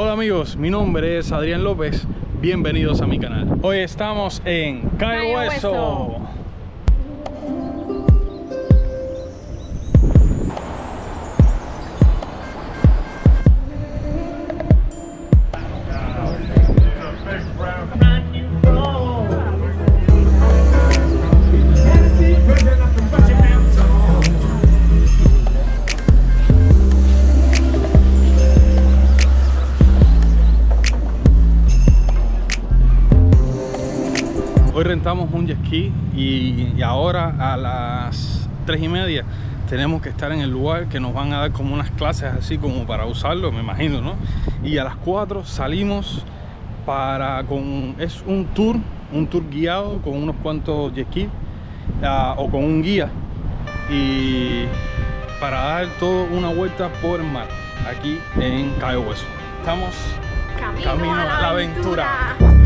Hola amigos, mi nombre es Adrián López, bienvenidos a mi canal. Hoy estamos en Cayo Hueso. Rentamos un jet ski y, y ahora a las 3 y media tenemos que estar en el lugar que nos van a dar como unas clases así como para usarlo, me imagino, ¿no? Y a las 4 salimos para con es un tour, un tour guiado con unos cuantos jet ski ah, o con un guía y para dar toda una vuelta por el mar aquí en Cayo Hueso. Estamos Camino a la aventura.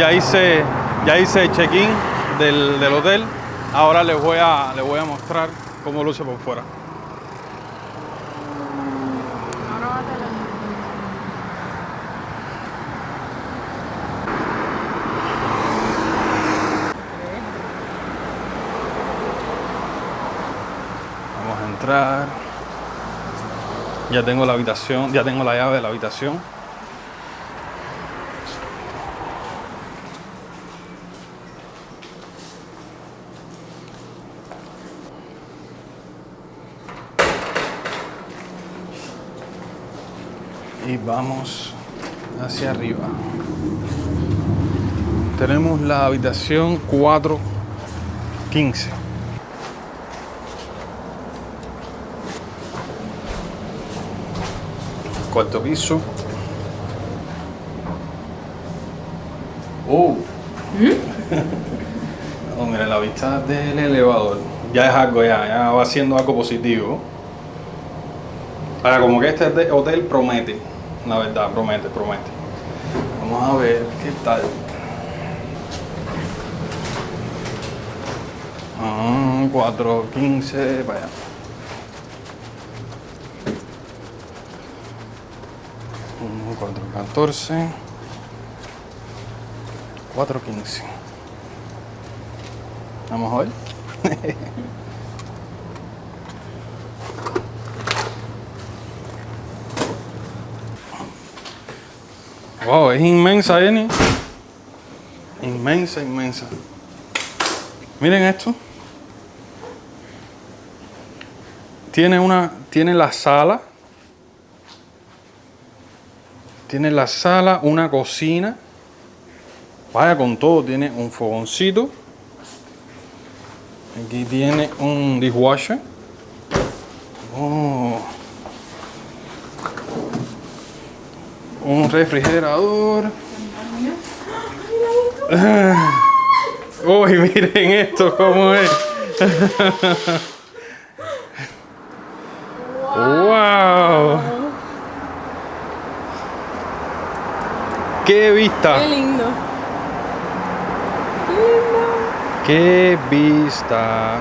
Ya hice, ya hice check-in del, del hotel. Ahora les voy, a, les voy a mostrar cómo luce por fuera. Vamos a entrar. Ya tengo la habitación, ya tengo la llave de la habitación. Y vamos hacia arriba. Tenemos la habitación 415. Cuarto piso. Oh. Oh, mira, la vista del elevador. Ya es algo, ya, ya va siendo algo positivo. Ahora, como que este hotel promete, la verdad, promete, promete. Vamos a ver qué tal. Ah, 4.15, vaya. Mm, 4.14. 4.15. Vamos a Wow, es inmensa, Eni. Inmensa, inmensa. Miren esto. Tiene una, tiene la sala. Tiene la sala, una cocina. Vaya con todo, tiene un fogoncito. Aquí tiene un dishwasher. Oh. Un refrigerador. Uy, miren esto cómo es. wow. Qué vista. Qué lindo. Qué vista.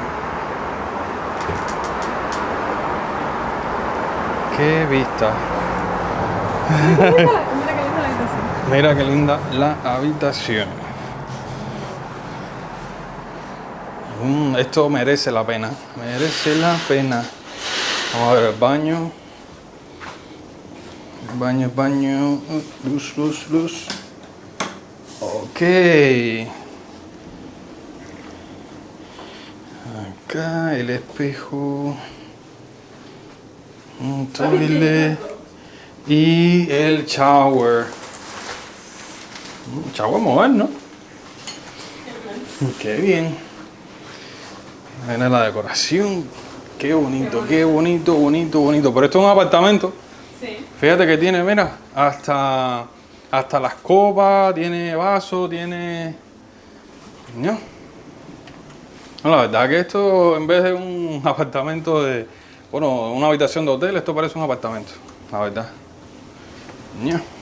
Qué vista. Mira qué linda la habitación. Mira qué linda la habitación. Mm, esto merece la pena. Merece la pena. Vamos a ver el baño. Baño, baño. Luz, luz, luz. Ok. Acá el espejo. Un toilet. Y el shower. Un shower moderno. Qué bien. Mira la decoración. Qué bonito, qué bonito, bonito, bonito. Pero esto es un apartamento. Sí. Fíjate que tiene, mira, hasta, hasta las copas, tiene vaso, tiene... No. No, La verdad que esto, en vez de un apartamento de... Bueno, una habitación de hotel, esto parece un apartamento, la verdad. No.